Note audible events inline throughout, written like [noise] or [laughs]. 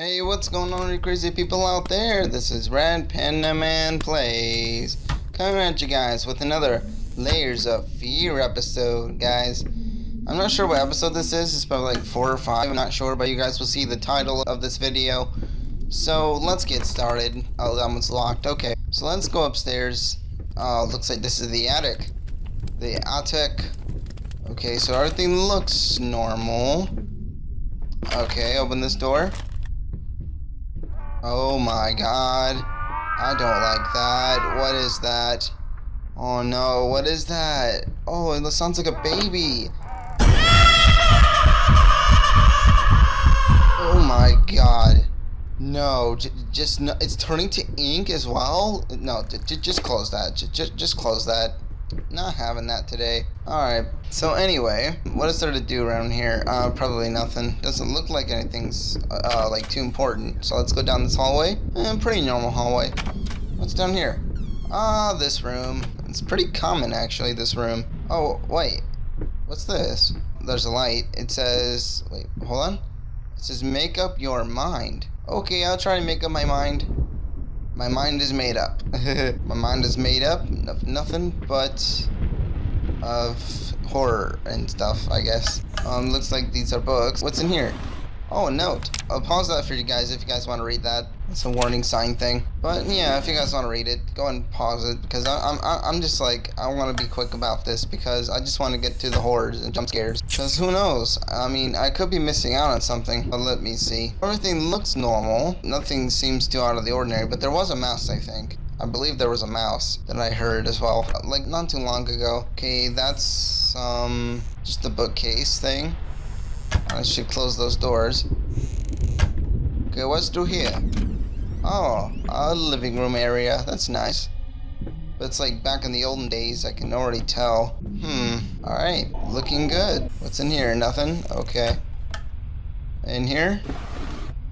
Hey, what's going on, you crazy people out there? This is Red Panda Man Plays. Coming at you guys with another Layers of Fear episode, guys. I'm not sure what episode this is. It's probably like 4 or 5. I'm not sure, but you guys will see the title of this video. So, let's get started. Oh, that one's locked. Okay. So, let's go upstairs. Oh, looks like this is the attic. The attic. Okay, so everything looks normal. Okay, open this door. Oh my god. I don't like that. What is that? Oh no, what is that? Oh, it sounds like a baby. Oh my god. No, just no, it's turning to ink as well? No, just close that. Just just close that. Not having that today. Alright, so anyway, what is there to do around here? Uh, probably nothing. Doesn't look like anything's, uh, like, too important. So let's go down this hallway. Eh, pretty normal hallway. What's down here? Ah, this room. It's pretty common, actually, this room. Oh, wait. What's this? There's a light. It says... Wait, hold on. It says, make up your mind. Okay, I'll try to make up my mind. My mind is made up. [laughs] My mind is made up of nothing but of horror and stuff, I guess. Um, looks like these are books. What's in here? Oh, a note. I'll pause that for you guys if you guys want to read that. It's a warning sign thing. But yeah, if you guys want to read it, go and pause it because I, I'm I'm just like I want to be quick about this because I just want to get to the horrors and jump scares. Because who knows? I mean, I could be missing out on something. But let me see. Everything looks normal. Nothing seems too out of the ordinary. But there was a mouse, I think. I believe there was a mouse that I heard as well, like not too long ago. Okay, that's um just the bookcase thing. I should close those doors. Okay, what's through here? Oh, a living room area. That's nice. But it's like back in the olden days, I can already tell. Hmm, alright, looking good. What's in here? Nothing? Okay. In here?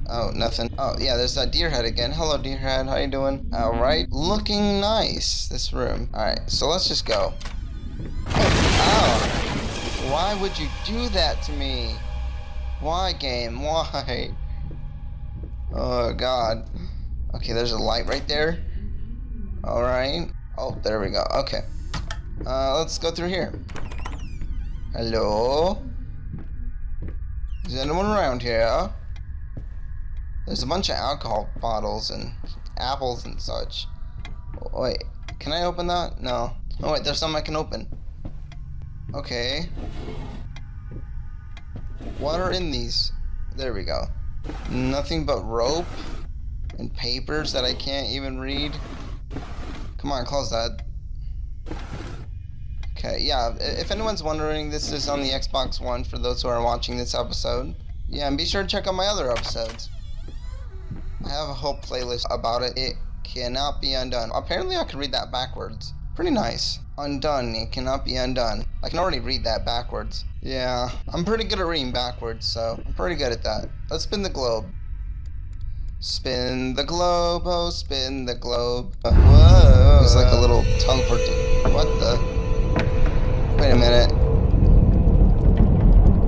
Oh, nothing. Oh, yeah, there's that deer head again. Hello, deer head. How you doing? Alright, looking nice, this room. Alright, so let's just go. Oh, why would you do that to me? Why, game? Why? Oh, God. Okay, there's a light right there. Alright. Oh, there we go. Okay. Uh, let's go through here. Hello? Is anyone around here? There's a bunch of alcohol bottles and apples and such. Wait, can I open that? No. Oh wait, there's some I can open. Okay. What are in these? There we go. Nothing but rope and papers that I can't even read. Come on, close that. Okay, yeah, if anyone's wondering, this is on the Xbox One for those who are watching this episode. Yeah, and be sure to check out my other episodes. I have a whole playlist about it. It cannot be undone. Apparently I can read that backwards. Pretty nice. Undone. It cannot be undone. I can already read that backwards. Yeah, I'm pretty good at reading backwards, so I'm pretty good at that. Let's spin the globe. Spin the globe, oh, spin the globe. Uh, whoa. It's like a little teleport. What the? Wait a minute.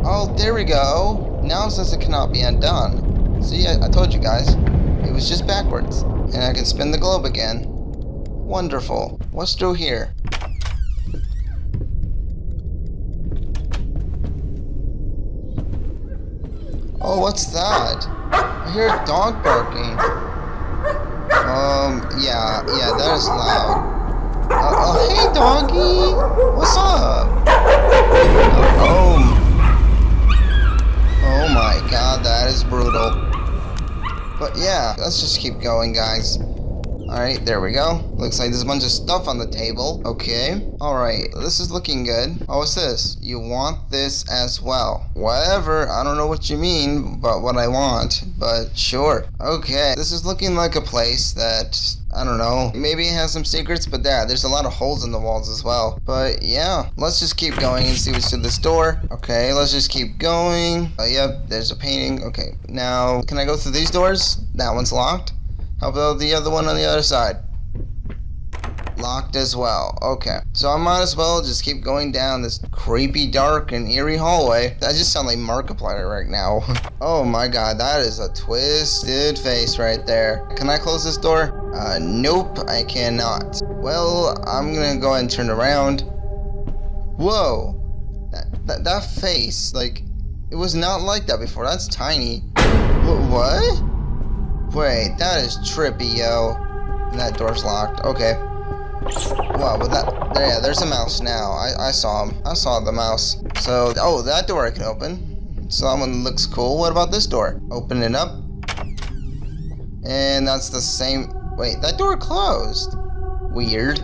Oh, there we go. Now it says it cannot be undone. See, I, I told you guys. It was just backwards. And I can spin the globe again. Wonderful. What's through here? Oh, what's that? I hear a dog barking. Um, yeah, yeah, that is loud. Uh, oh, hey, doggy! What's up? Oh, oh my god, that is brutal. But yeah, let's just keep going, guys. Alright, there we go. Looks like there's a bunch of stuff on the table. Okay. Alright, this is looking good. Oh, what's this? You want this as well. Whatever, I don't know what you mean, but what I want. But sure. Okay, this is looking like a place that I don't know. Maybe it has some secrets, but yeah, there's a lot of holes in the walls as well. But yeah, let's just keep going and see what's in this door. Okay, let's just keep going. Oh, yep, there's a painting. Okay, now, can I go through these doors? That one's locked. How about the other one on the other side? Locked as well. Okay. So I might as well just keep going down this creepy, dark, and eerie hallway. That just sounds like Markiplier right now. [laughs] oh my god, that is a twisted face right there. Can I close this door? Uh, nope, I cannot. Well, I'm gonna go ahead and turn around. Whoa. That, that, that face, like, it was not like that before. That's tiny. Wh what? Wait, that is trippy, yo. And that door's locked. Okay. Wow, but that, yeah, there's a mouse now. I, I saw him. I saw the mouse. So, oh, that door I can open. So that one looks cool. What about this door? Open it up. And that's the same, wait, that door closed. Weird.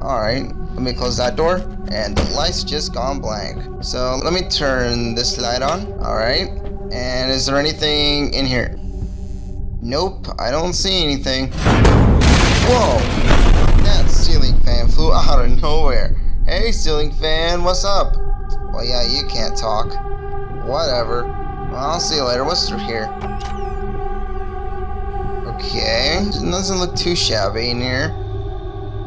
Alright, let me close that door. And the light's just gone blank. So let me turn this light on. Alright. And is there anything in here? Nope, I don't see anything. Whoa! That ceiling fan flew out of nowhere. Hey, ceiling fan, what's up? Well, yeah, you can't talk. Whatever. Well, I'll see you later. What's through here? Okay. Doesn't look too shabby in here.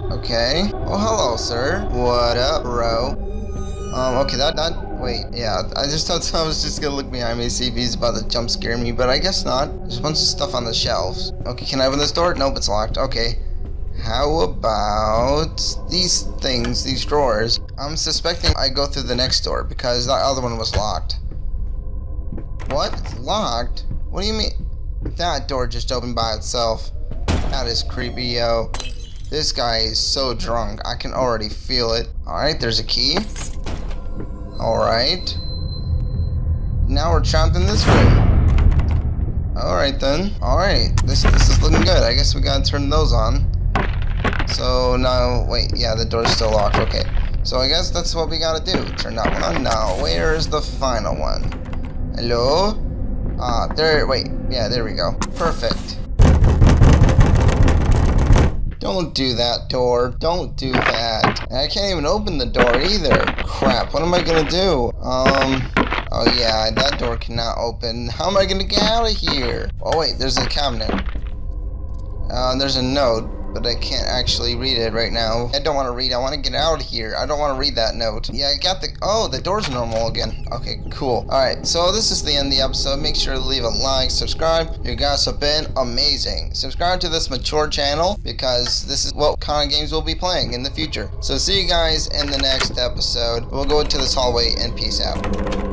Okay. Oh, hello, sir. What up, bro? Um, okay, that, that, wait, yeah, I just thought [laughs] I was just gonna look behind me, see if he's about to jump scare me, but I guess not. There's a bunch of stuff on the shelves. Okay, can I open this door? Nope, it's locked. Okay. How about these things, these drawers? I'm suspecting I go through the next door because that other one was locked. What? Locked? What do you mean? That door just opened by itself. That is creepy, yo. This guy is so drunk. I can already feel it. Alright, there's a key. Alright. Now we're in this room. Alright then. Alright. This, this is looking good. I guess we gotta turn those on. So now, wait, yeah, the door's still locked. Okay. So I guess that's what we gotta do. Turn that one on. Now, where's the final one? Hello? Ah, there, wait. Yeah, there we go. Perfect. Don't do that door. Don't do that. I can't even open the door either. Crap, what am I gonna do? Um, oh yeah, that door cannot open. How am I gonna get out of here? Oh wait, there's a cabinet. Uh, there's a note but I can't actually read it right now. I don't want to read. I want to get out of here. I don't want to read that note. Yeah, I got the... Oh, the door's normal again. Okay, cool. Alright, so this is the end of the episode. Make sure to leave a like, subscribe. You guys have been amazing. Subscribe to this mature channel because this is what kind of games we'll be playing in the future. So see you guys in the next episode. We'll go into this hallway and peace out.